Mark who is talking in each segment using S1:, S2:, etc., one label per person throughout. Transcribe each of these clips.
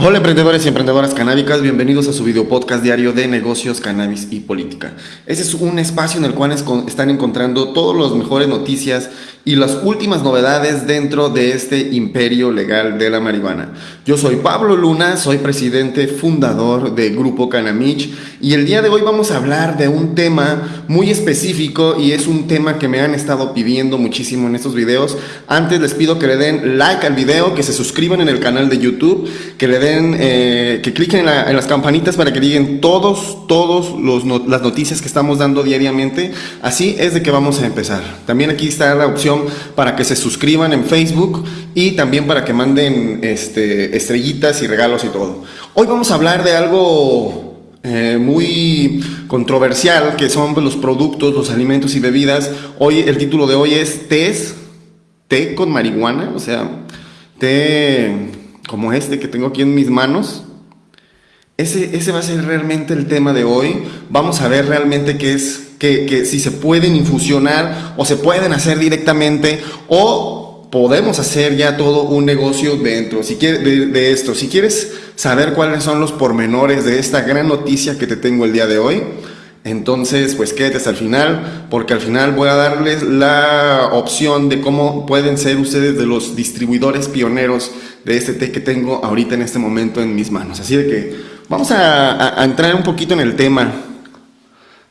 S1: Hola emprendedores y emprendedoras canábicas, bienvenidos a su video podcast diario de negocios, cannabis y política. Ese es un espacio en el cual están encontrando todas las mejores noticias y las últimas novedades dentro de este imperio legal de la marihuana. Yo soy Pablo Luna, soy presidente fundador de Grupo Canamich y el día de hoy vamos a hablar de un tema muy específico y es un tema que me han estado pidiendo muchísimo en estos videos. Antes les pido que le den like al video, que se suscriban en el canal de YouTube, que le den, eh, que cliquen en, las campanitas para que lleguen todos, todos las noticias que estamos dando diariamente. Así es de que vamos a empezar. También aquí está la opción para que se suscriban en Facebook y también para que manden este, estrellitas y regalos y todo. Hoy vamos a hablar de algo eh, muy controversial que son los productos, los alimentos y bebidas. Hoy el título de hoy es tés, té con marihuana, o sea, té como este que tengo aquí en mis manos. Ese, ese va a ser realmente el tema de hoy. Vamos a ver realmente qué es que, si se pueden infusionar o se pueden hacer directamente o podemos hacer ya todo un negocio dentro si quieres, de, esto. Si quieres saber cuáles son los pormenores de esta gran noticia que te tengo el día de hoy, entonces, pues quédate hasta el final, porque al final voy a darles la opción de cómo pueden ser ustedes de los distribuidores pioneros de este té que tengo ahorita en este momento en mis manos. Así de que vamos a entrar un poquito en el tema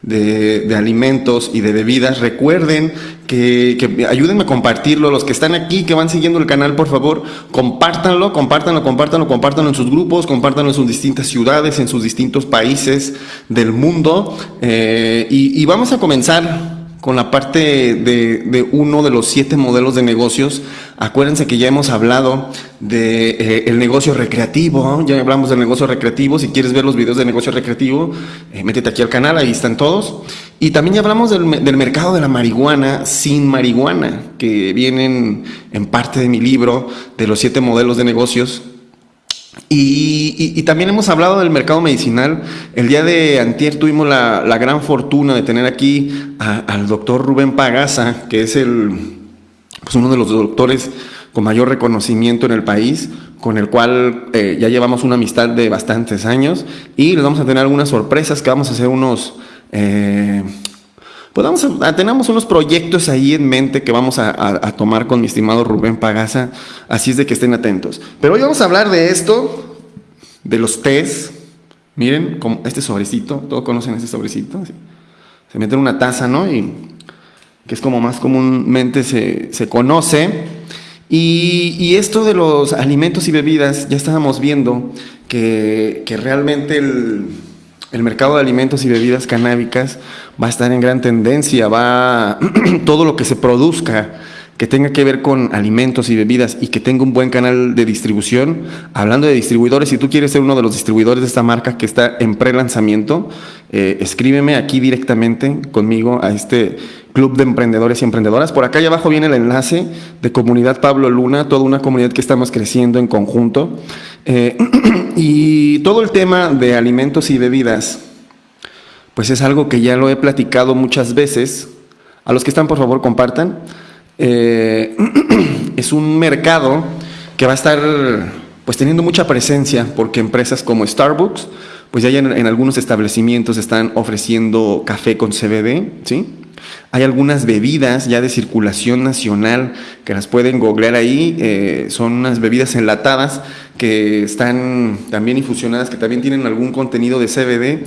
S1: de, alimentos y de bebidas. Recuerden que, que, ayúdenme a compartirlo. Los que están aquí, que van siguiendo el canal, por favor, compártanlo, compártanlo, compártanlo, compártanlo en sus grupos, compártanlo en sus distintas ciudades, en sus distintos países del mundo. Eh, y, y vamos a comenzar con la parte de, uno de los siete modelos de negocios. Acuérdense que ya hemos hablado de eh, el negocio recreativo, ya hablamos del negocio recreativo. Si quieres ver los videos de negocio recreativo, eh, métete aquí al canal, ahí están todos. Y también ya hablamos del, del, mercado de la marihuana sin marihuana, que vienen en parte de mi libro de los siete modelos de negocios y, también hemos hablado del mercado medicinal. El día de antier tuvimos la, gran fortuna de tener aquí al doctor Rubén Pagasa, que es el, pues uno de los doctores con mayor reconocimiento en el país, con el cual eh, ya llevamos una amistad de bastantes años y les vamos a tener algunas sorpresas que vamos a hacer unos... Eh, pues tenemos unos proyectos ahí en mente que vamos a, tomar con mi estimado Rubén Pagasa, así es de que estén atentos. Pero hoy vamos a hablar de esto, de los tés. Miren, este sobrecito, todos conocen este sobrecito. Se mete en una taza, ¿no? Y que es como más comúnmente se, conoce. Y, esto de los alimentos y bebidas, ya estábamos viendo que, que realmente el, el mercado de alimentos y bebidas canábicas va a estar en gran tendencia, va todo lo que se produzca que tenga que ver con alimentos y bebidas y que tenga un buen canal de distribución. Hablando de distribuidores, si tú quieres ser uno de los distribuidores de esta marca que está en pre-lanzamiento, eh, escríbeme aquí directamente conmigo a este club de emprendedores y emprendedoras. Por acá abajo viene el enlace de Comunidad Pablo Luna, toda una comunidad que estamos creciendo en conjunto. Eh, y todo el tema de alimentos y bebidas, pues es algo que ya lo he platicado muchas veces. A los que están, por favor, compartan. Eh, es un mercado que va a estar pues teniendo mucha presencia porque empresas como Starbucks, pues ya en, en algunos establecimientos están ofreciendo café con CBD, ¿sí? Hay algunas bebidas ya de circulación nacional que las pueden googlear ahí, eh, son unas bebidas enlatadas que están también infusionadas, que también tienen algún contenido de CBD.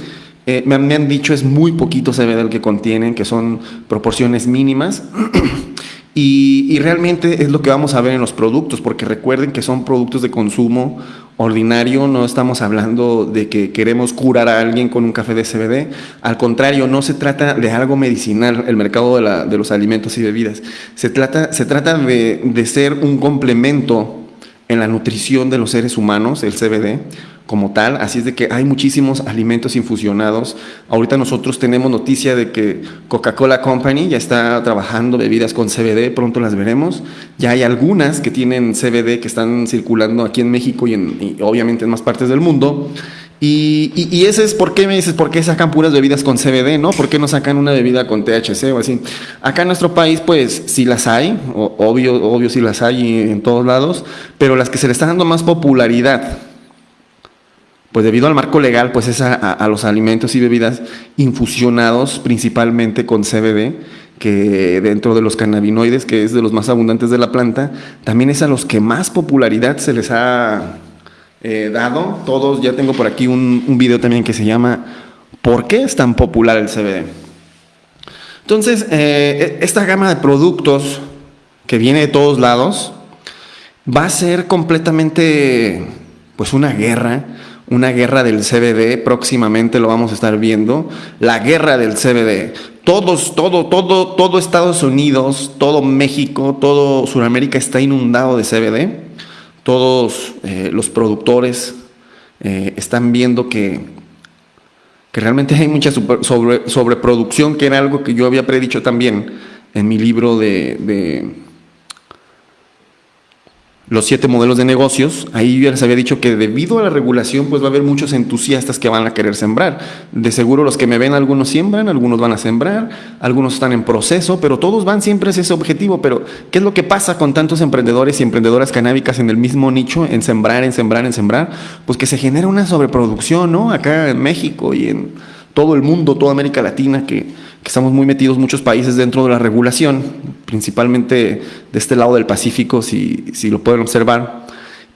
S1: Eh, me, me han dicho es muy poquito CBD el que contienen, que son proporciones mínimas. Y, realmente es lo que vamos a ver en los productos, porque recuerden que son productos de consumo ordinario, no estamos hablando de que queremos curar a alguien con un café de CBD, al contrario, no se trata de algo medicinal, el mercado de, la, de los alimentos y bebidas, se trata, se trata de, de ser un complemento en la nutrición de los seres humanos, el CBD, como tal, así es de que hay muchísimos alimentos infusionados. Ahorita nosotros tenemos noticia de que Coca-Cola Company ya está trabajando bebidas con CBD, pronto las veremos. Ya hay algunas que tienen CBD que están circulando aquí en México y, en, obviamente en más partes del mundo. Y, ese es por qué me dices, ¿por qué sacan puras bebidas con CBD, no? ¿Por qué no sacan una bebida con THC o así? Acá en nuestro país, pues sí las hay, obvio, obvio sí las hay en todos lados, pero las que se le están dando más popularidad pues debido al marco legal, pues es a, los alimentos y bebidas infusionados principalmente con CBD, que dentro de los cannabinoides, que es de los más abundantes de la planta, también es a los que más popularidad se les ha eh, dado. Todos, ya tengo por aquí un, video también que se llama ¿Por qué es tan popular el CBD? Entonces, eh, e, esta gama de productos que viene de todos lados va a ser completamente, pues una guerra, una guerra del CBD, próximamente lo vamos a estar viendo, la guerra del CBD. Todos, todo, todo, todo Estados Unidos, todo México, todo Sudamérica está inundado de CBD. Todos eh, los productores eh, están viendo que que realmente hay mucha sobre, sobreproducción, que era algo que yo había predicho también en mi libro de, los siete modelos de negocios, ahí ya les había dicho que debido a la regulación pues va a haber muchos entusiastas que van a querer sembrar. De seguro los que me ven algunos siembran, algunos van a sembrar, algunos están en proceso, pero todos van siempre hacia ese objetivo. Pero ¿qué es lo que pasa con tantos emprendedores y emprendedoras canábicas en el mismo nicho, en sembrar, en sembrar, en sembrar? Pues que se genera una sobreproducción, ¿no? Acá en México y en todo el mundo, toda América Latina, que que estamos muy metidos muchos países dentro de la regulación, principalmente de este lado del Pacífico, si, si lo pueden observar.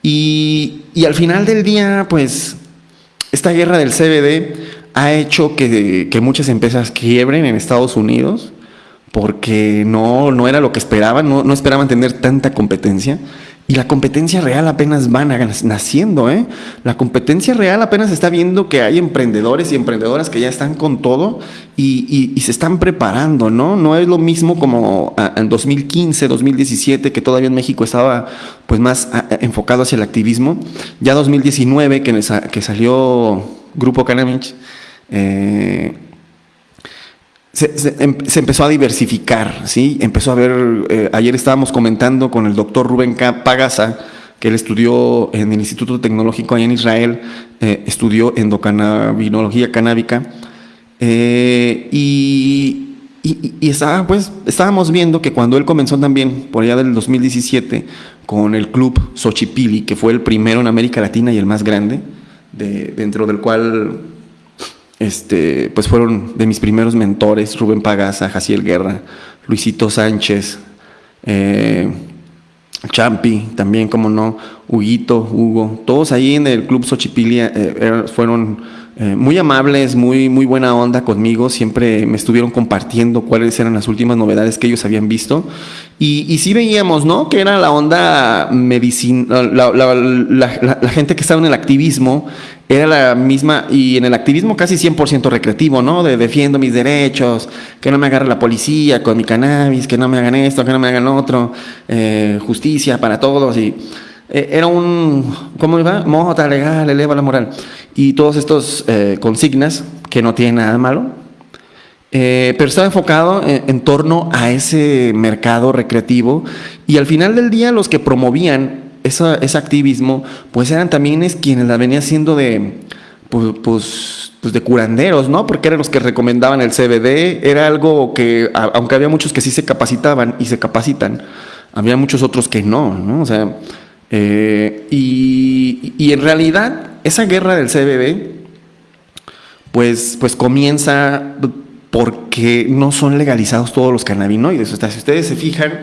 S1: Y, y, al final del día, pues, esta guerra del CBD ha hecho que, que muchas empresas quiebren en Estados Unidos porque no, no era lo que esperaban, no, no esperaban tener tanta competencia. Y la competencia real apenas va naciendo, ¿eh? La competencia real apenas está viendo que hay emprendedores y emprendedoras que ya están con todo y, se están preparando, ¿no? No es lo mismo como ah, en 2015, 2017, que todavía en México estaba pues más ah, enfocado hacia el activismo. Ya 2019, que, que salió Grupo Canamich, eh, Em, se, empezó a diversificar, ¿sí? Empezó a ver, eh, ayer estábamos comentando con el doctor Rubén Pagasa, que él estudió en el Instituto Tecnológico allá en Israel, eh, estudió endocannabinología canábica, eh, y, estaba, pues, estábamos viendo que cuando él comenzó también, por allá del 2017, con el club Xochipili, que fue el primero en América Latina y el más grande, dentro del cual este, pues fueron de mis primeros mentores, Rubén Pagasa, Jaciel Guerra, Luisito Sánchez, eh, Champi, también, como no, Huguito, Hugo, todos ahí en el Club Xochipilia eh, fueron eh, muy amables, muy, muy buena onda conmigo, siempre me estuvieron compartiendo cuáles eran las últimas novedades que ellos habían visto. Y, y sí veíamos, ¿no? Que era la onda medicina, la, la, gente que estaba en el activismo era la misma, y en el activismo casi 100% recreativo, ¿no? De defiendo mis derechos, que no me agarre la policía con mi cannabis, que no me hagan esto, que no me hagan otro, eh, justicia para todos. Y eh, era un, ¿cómo iba? Mota legal, eleva la moral. Y todos estos eh, consignas, que no tienen nada malo, pero estaba enfocado en, torno a ese mercado recreativo y al final del día los que promovían ese activismo, pues eran también es quienes la venían haciendo de, pues, pues, pues, de curanderos, ¿no? Porque eran los que recomendaban el CBD, era algo que, aunque había muchos que sí se capacitaban y se capacitan, había muchos otros que no, ¿no? O sea, eh, y, en realidad esa guerra del CBD, pues, pues comienza porque no son legalizados todos los cannabinoides. O sea, si ustedes se fijan,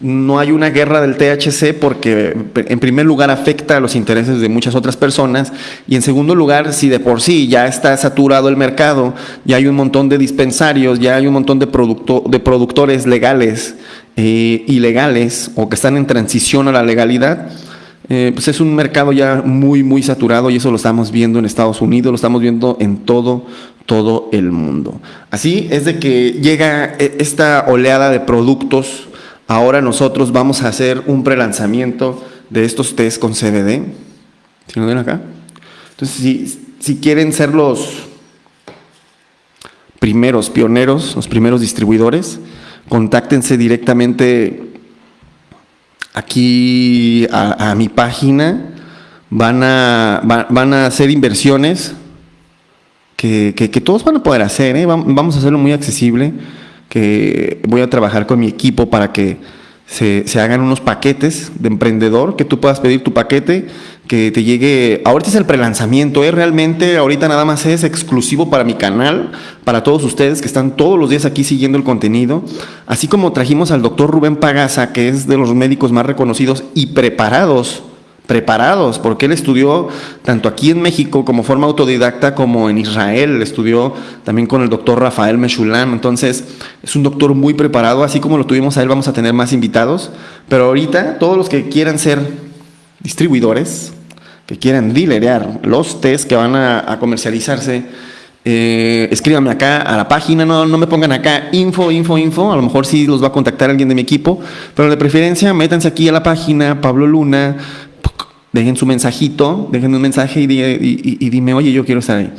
S1: no hay una guerra del THC porque en primer lugar afecta a los intereses de muchas otras personas y en segundo lugar si de por sí ya está saturado el mercado, ya hay un montón de dispensarios, ya hay un montón de, producto, de productores legales, eh, ilegales o que están en transición a la legalidad, eh, pues es un mercado ya muy, muy saturado y eso lo estamos viendo en Estados Unidos, lo estamos viendo en todo, todo el mundo. Así es de que llega eh, esta oleada de productos Ahora nosotros vamos a hacer un prelanzamiento de estos test con CBD. ¿Sí lo ven acá? Entonces, si, quieren ser los primeros pioneros, los primeros distribuidores, contáctense directamente aquí a, mi página. Van a, van a hacer inversiones que, todos van a poder hacer. ¿eh? Vamos a hacerlo muy accesible que voy a trabajar con mi equipo para que se, hagan unos paquetes de emprendedor, que tú puedas pedir tu paquete, que te llegue. Ahorita es el prelanzamiento, ¿eh? realmente ahorita nada más es exclusivo para mi canal, para todos ustedes que están todos los días aquí siguiendo el contenido. Así como trajimos al doctor Rubén Pagaza, que es de los médicos más reconocidos y preparados preparados, porque él estudió tanto aquí en México como forma autodidacta como en Israel, estudió también con el doctor Rafael Meshulam, entonces es un doctor muy preparado, así como lo tuvimos a él vamos a tener más invitados, pero ahorita todos los que quieran ser distribuidores, que quieran dilerear los test que van a, comercializarse, eh, escríbanme acá a la página, no, no me pongan acá info, info, info, a lo mejor sí los va a contactar alguien de mi equipo, pero de preferencia métanse aquí a la página, Pablo Luna, dejen su mensajito, dejen un mensaje y, dime, oye, yo quiero estar ahí.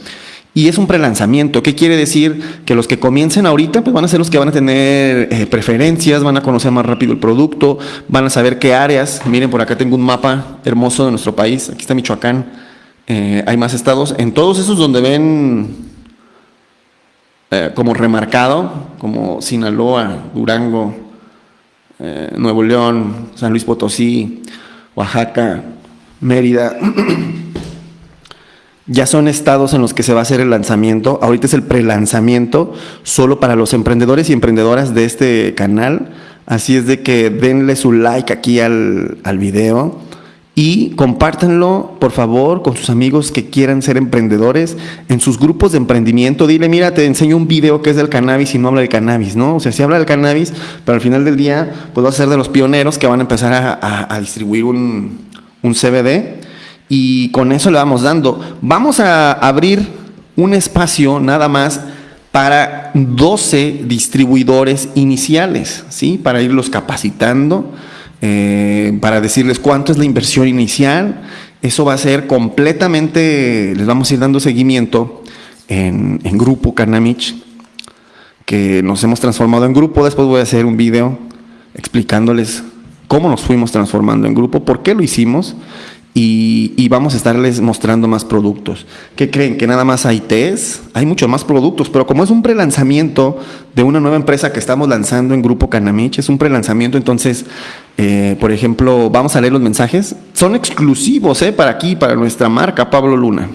S1: Y es un prelanzamiento. ¿Qué quiere decir? Que los que comiencen ahorita pues van a ser los que van a tener eh, preferencias, van a conocer más rápido el producto, van a saber qué áreas. Miren, por acá tengo un mapa hermoso de nuestro país. Aquí está Michoacán. Eh, hay más estados. En todos esos donde ven eh, como remarcado, como Sinaloa, Durango, Nuevo León, San Luis Potosí, Oaxaca, Mérida, ya son estados en los que se va a hacer el lanzamiento. Ahorita es el prelanzamiento solo para los emprendedores y emprendedoras de este canal. Así es de que denle su like aquí al, al video y compártanlo, por favor, con sus amigos que quieran ser emprendedores en sus grupos de emprendimiento. Dile, mira, te enseño un video que es del cannabis y no habla del cannabis, ¿no? O sea, sí habla del cannabis, pero al final del día, pues vas a ser de los pioneros que van a empezar a distribuir un, un CBD, y con eso le vamos dando. Vamos a abrir un espacio nada más para 12 distribuidores iniciales, ¿sí? Para irlos capacitando, eh, para decirles cuánto es la inversión inicial. Eso va a ser completamente, les vamos a ir dando seguimiento en, Grupo Canamich, que nos hemos transformado en grupo. Después voy a hacer un video explicándoles cómo nos fuimos transformando en grupo, por qué lo hicimos y, vamos a estarles mostrando más productos. ¿Qué creen? ¿Que nada más hay test? Hay muchos más productos, pero como es un prelanzamiento de una nueva empresa que estamos lanzando en Grupo Canamich, es un prelanzamiento, entonces, eh, por ejemplo, vamos a leer los mensajes. Son exclusivos ¿eh? para aquí, para nuestra marca Pablo Luna.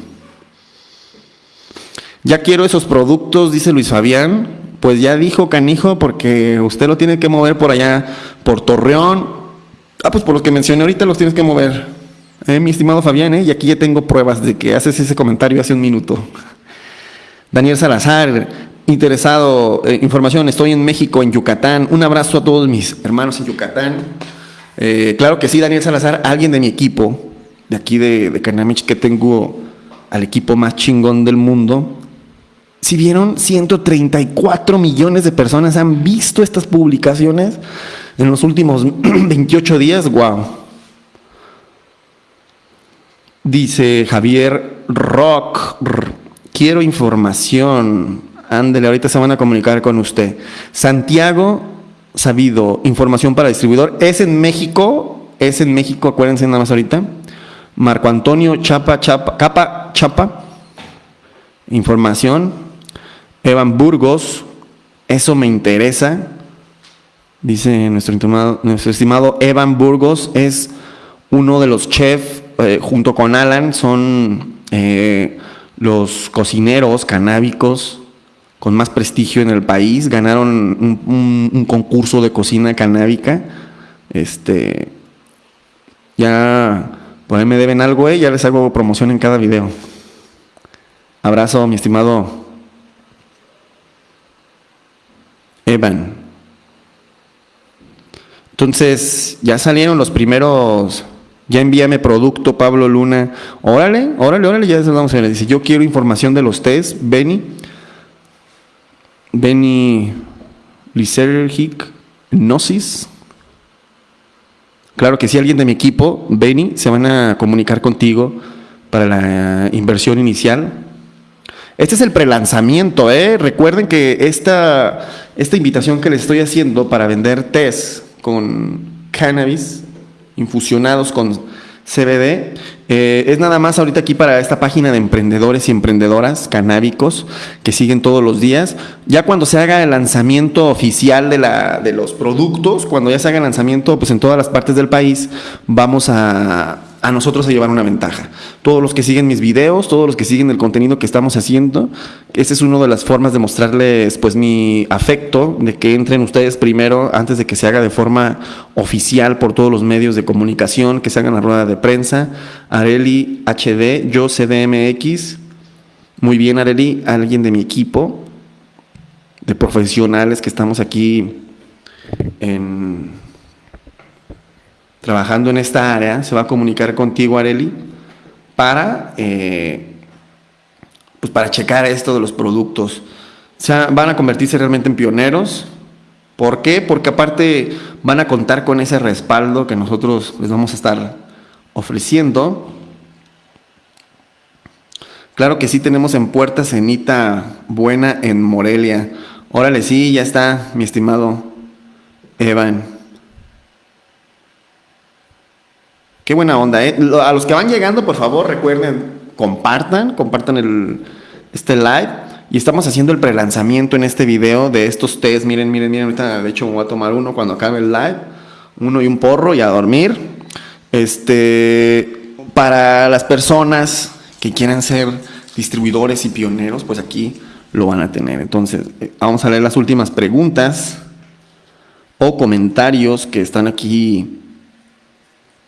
S1: Ya quiero esos productos, dice Luis Fabián. Pues ya dijo Canijo, porque usted lo tiene que mover por allá, por Torreón, Ah, pues por los que mencioné ahorita los tienes que mover. Eh, mi estimado Fabián, eh, y aquí ya tengo pruebas de que haces ese comentario hace un minuto. Daniel Salazar, interesado, eh, información, estoy en México, en Yucatán. Un abrazo a todos mis hermanos en Yucatán. Eh, claro que sí, Daniel Salazar, alguien de mi equipo, de aquí de, de que tengo al equipo más chingón del mundo. Si vieron, 134 millones de personas han visto estas publicaciones en los últimos 28 días, wow. Dice Javier Rock, quiero información. Ándele, ahorita se van a comunicar con usted. Santiago Sabido, información para distribuidor. Es en México, es en México, acuérdense nada más ahorita. Marco Antonio Chapa, Chapa, Capa, Chapa, información. Evan Burgos, eso me interesa. Dice nuestro estimado, nuestro estimado Evan Burgos, es uno de los chefs, eh, junto con Alan, son eh, los cocineros canábicos con más prestigio en el país. Ganaron un, concurso de cocina canábica. Este, ya por ahí me deben algo, eh, ya les hago promoción en cada video. Abrazo, mi estimado Evan. Entonces, ya salieron los primeros, ya envíame producto, Pablo Luna. Órale, órale, órale, ya se vamos a ver. Dice, yo quiero información de los test, Benny. Benny Lisergic Gnosis. Claro que si alguien de mi equipo, Benny, se van a comunicar contigo para la inversión inicial. Este es el prelanzamiento, ¿eh? Recuerden que esta, esta invitación que les estoy haciendo para vender test con cannabis, infusionados con CBD. Eh, es nada más ahorita aquí para esta página de emprendedores y emprendedoras canábicos que siguen todos los días. Ya cuando se haga el lanzamiento oficial de, de los productos, cuando ya se haga el lanzamiento pues en todas las partes del país, vamos a, a nosotros a llevar una ventaja. Todos los que siguen mis videos, todos los que siguen el contenido que estamos haciendo, esa es una de las formas de mostrarles pues mi afecto, de que entren ustedes primero antes de que se haga de forma oficial por todos los medios de comunicación, que se hagan la rueda de prensa. Areli HD, yo CDMX. Muy bien, Areli, alguien de mi equipo, de profesionales que estamos aquí en trabajando en esta área, se va a comunicar contigo, Areli, para, eh, pues para checar esto de los productos. O van a convertirse realmente en pioneros. ¿Por qué? Porque aparte van a contar con ese respaldo que nosotros les vamos a estar ofreciendo. Claro que sí tenemos en puerta cenita buena en Morelia. Órale, sí, ya está, mi estimado Evan. Qué buena onda, ¿eh? A los que van llegando, por favor, recuerden, compartan, compartan el, este live. Y estamos haciendo el prelanzamiento en este video de estos test. Miren, miren, miren. Ahorita, de hecho, me voy a tomar uno cuando acabe el live. Uno y un porro y a dormir. Este, para las personas que quieran ser distribuidores y pioneros, pues aquí lo van a tener. Entonces, eh, vamos a leer las últimas preguntas o comentarios que están aquí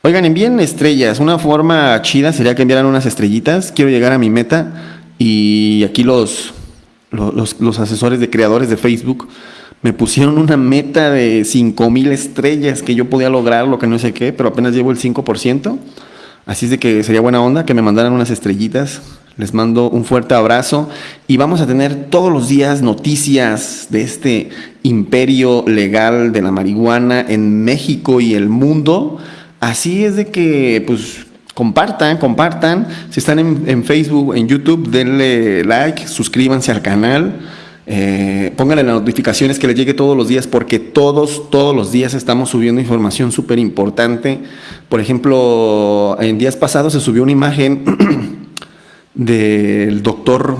S1: Oigan, envíen estrellas. Una forma chida sería que enviaran unas estrellitas. Quiero llegar a mi meta. Y aquí los, los, asesores de creadores de Facebook me pusieron una meta de 5000 estrellas que yo podía lograr, lo que no sé qué, pero apenas llevo el 5%. Así es de que sería buena onda que me mandaran unas estrellitas. Les mando un fuerte abrazo y vamos a tener todos los días noticias de este imperio legal de la marihuana en México y el mundo. Así es de que, pues, compartan, compartan. Si están en, Facebook, en YouTube, denle like, suscríbanse al canal. Eh, pónganle las notificaciones que les llegue todos los días porque todos, todos los días estamos subiendo información súper importante. Por ejemplo, en días pasados se subió una imagen del doctor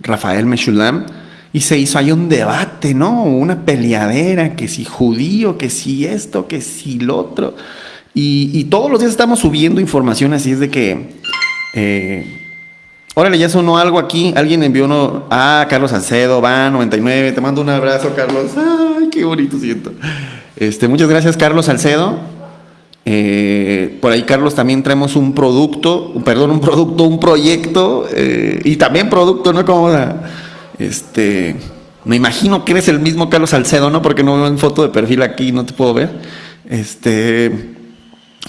S1: Rafael Meshulam y se hizo ahí un debate, ¿no? Una peleadera, que si judío, que si esto, que si lo otro. Y, todos los días estamos subiendo información, así es de que. Eh, órale, ya sonó algo aquí. Alguien envió uno. Ah, Carlos Salcedo, va, 99. Te mando un abrazo, Carlos. Ay, qué bonito siento. Este, muchas gracias, Carlos Salcedo. Eh, por ahí, Carlos, también traemos un producto, perdón, un producto, un proyecto eh, y también producto, ¿no? Como este, me imagino que eres el mismo Carlos Salcedo, ¿no? Porque no veo en foto de perfil aquí, no te puedo ver. Este,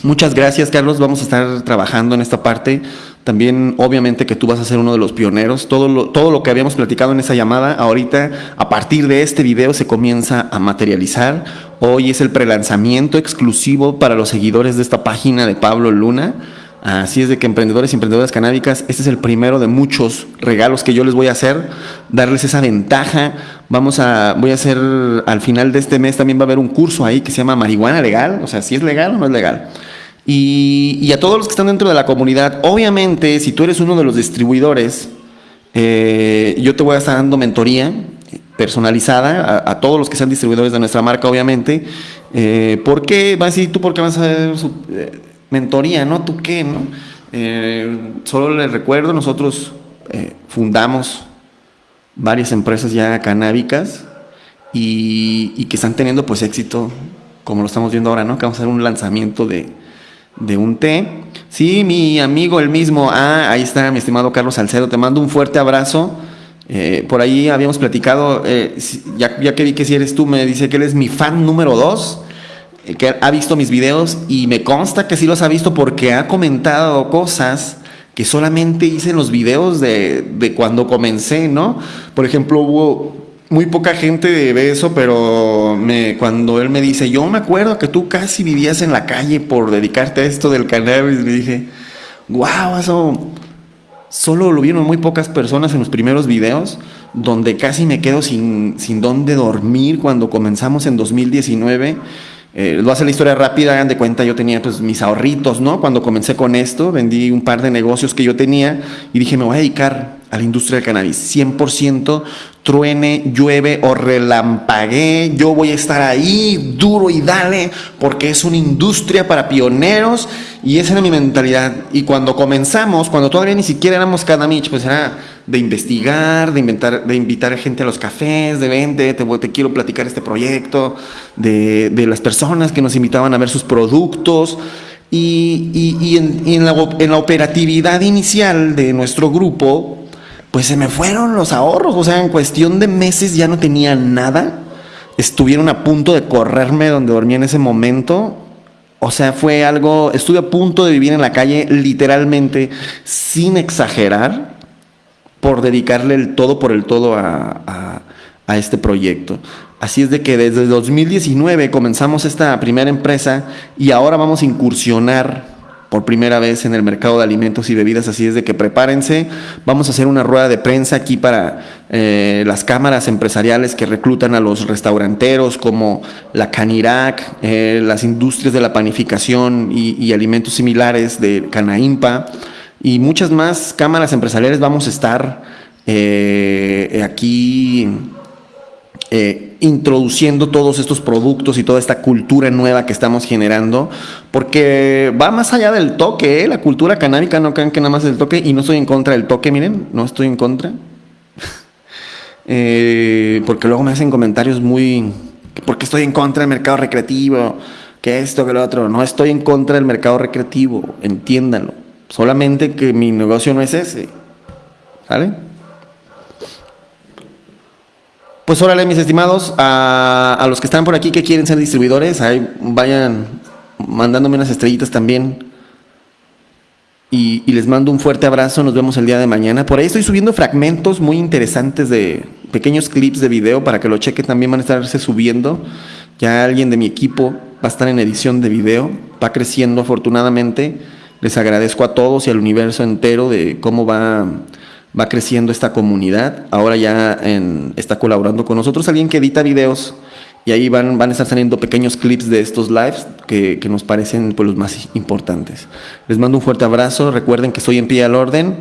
S1: Muchas gracias, Carlos. Vamos a estar trabajando en esta parte. También, obviamente, que tú vas a ser uno de los pioneros. Todo lo, todo lo que habíamos platicado en esa llamada, ahorita, a partir de este video, se comienza a materializar. Hoy es el prelanzamiento exclusivo para los seguidores de esta página de Pablo Luna. Así es de que emprendedores y emprendedoras canábicas, este es el primero de muchos regalos que yo les voy a hacer, darles esa ventaja. Vamos a, voy a hacer, al final de este mes también va a haber un curso ahí que se llama Marihuana Legal, o sea, si es legal o no es legal. Y, a todos los que están dentro de la comunidad, obviamente, si tú eres uno de los distribuidores, eh, yo te voy a estar dando mentoría personalizada a, todos los que sean distribuidores de nuestra marca, obviamente. Eh, ¿Por qué? Vas a decir, ¿tú por qué vas a mentoría? ¿No? ¿Tú qué? ¿No? solo les recuerdo, nosotros fundamos varias empresas ya canábicas y, que están teniendo pues éxito, como lo estamos viendo ahora, ¿no? Que vamos a hacer un lanzamiento de, de un té. Sí, mi amigo el mismo. Ah, ahí está mi estimado Carlos Salcedo. Te mando un fuerte abrazo. Eh, por ahí habíamos platicado, eh, ya, que vi que si eres tú, me dice que él es mi fan número dos, eh, que ha visto mis videos y me consta que sí los ha visto porque ha comentado cosas que solamente hice en los videos de, de cuando comencé, ¿no? Por ejemplo, hubo muy poca gente ve eso, pero me, cuando él me dice, yo me acuerdo que tú casi vivías en la calle por dedicarte a esto del cannabis, me dije, wow, eso solo lo vieron muy pocas personas en los primeros videos, donde casi me quedo sin, sin dónde dormir cuando comenzamos en 2019. Eh, lo hace la historia rápida, hagan de cuenta, yo tenía pues mis ahorritos, ¿no? Cuando comencé con esto, vendí un par de negocios que yo tenía y dije, me voy a dedicar a la industria del cannabis. 100% truene, llueve o relampaguee, yo voy a estar ahí duro y dale, porque es una industria para pioneros y esa era mi mentalidad. Y cuando comenzamos, cuando todavía ni siquiera éramos Canamich, pues era de investigar, de, inventar, de invitar a gente a los cafés, de vente, te, quiero platicar este proyecto, de, las personas que nos invitaban a ver sus productos. Y, en la operatividad inicial de nuestro grupo, pues se me fueron los ahorros, o sea, en cuestión de meses ya no tenía nada. Estuvieron a punto de correrme donde dormía en ese momento. O sea, fue algo, estuve a punto de vivir en la calle literalmente, sin exagerar, por dedicarle el todo por el todo a, a, este proyecto. Así es de que desde 2019 comenzamos esta primera empresa y ahora vamos a incursionar por primera vez en el mercado de alimentos y bebidas, así es de que prepárense, vamos a hacer una rueda de prensa aquí para eh, las cámaras empresariales que reclutan a los restauranteros como la Canirac, eh, las industrias de la panificación y, alimentos similares de Canaimpa y muchas más cámaras empresariales. Vamos a estar eh, aquí eh, introduciendo todos estos productos y toda esta cultura nueva que estamos generando, porque va más allá del toque, ¿eh? la cultura canábica no crean que nada más es el toque, y no estoy en contra del toque, miren, no estoy en contra, eh, porque luego me hacen comentarios muy, porque estoy en contra del mercado recreativo, que esto, que lo otro, no estoy en contra del mercado recreativo, entiéndanlo, solamente que mi negocio no es ese, ¿sale? Pues órale, mis estimados, a, los que están por aquí que quieren ser distribuidores, ahí vayan mandándome unas estrellitas también. Y, y, les mando un fuerte abrazo, nos vemos el día de mañana. Por ahí estoy subiendo fragmentos muy interesantes de pequeños clips de video para que lo cheque, también van a estarse subiendo. Ya alguien de mi equipo va a estar en edición de video, va creciendo afortunadamente. Les agradezco a todos y al universo entero de cómo va va creciendo esta comunidad. Ahora ya está colaborando con nosotros alguien que edita videos y ahí van, van a estar saliendo pequeños clips de estos lives que, que nos parecen pues, los más importantes. Les mando un fuerte abrazo, recuerden que estoy en pie al orden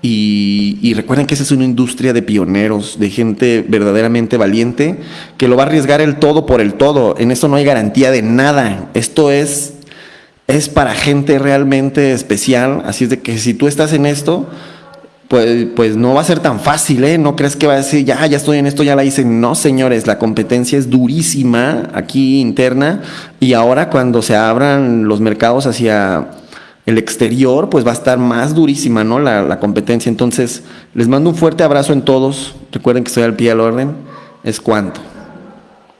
S1: y, y, recuerden que esa es una industria de pioneros, de gente verdaderamente valiente, que lo va a arriesgar el todo por el todo. En esto no hay garantía de nada. Esto es, es para gente realmente especial, así es de que si tú estás en esto, pues, pues no va a ser tan fácil, ¿eh? No crees que va a decir, ya, ya estoy en esto, ya la hice. No, señores, la competencia es durísima aquí interna y ahora cuando se abran los mercados hacia el exterior, pues va a estar más durísima, ¿no? La, la competencia. Entonces, les mando un fuerte abrazo en todos. Recuerden que estoy al pie del orden. Es cuanto.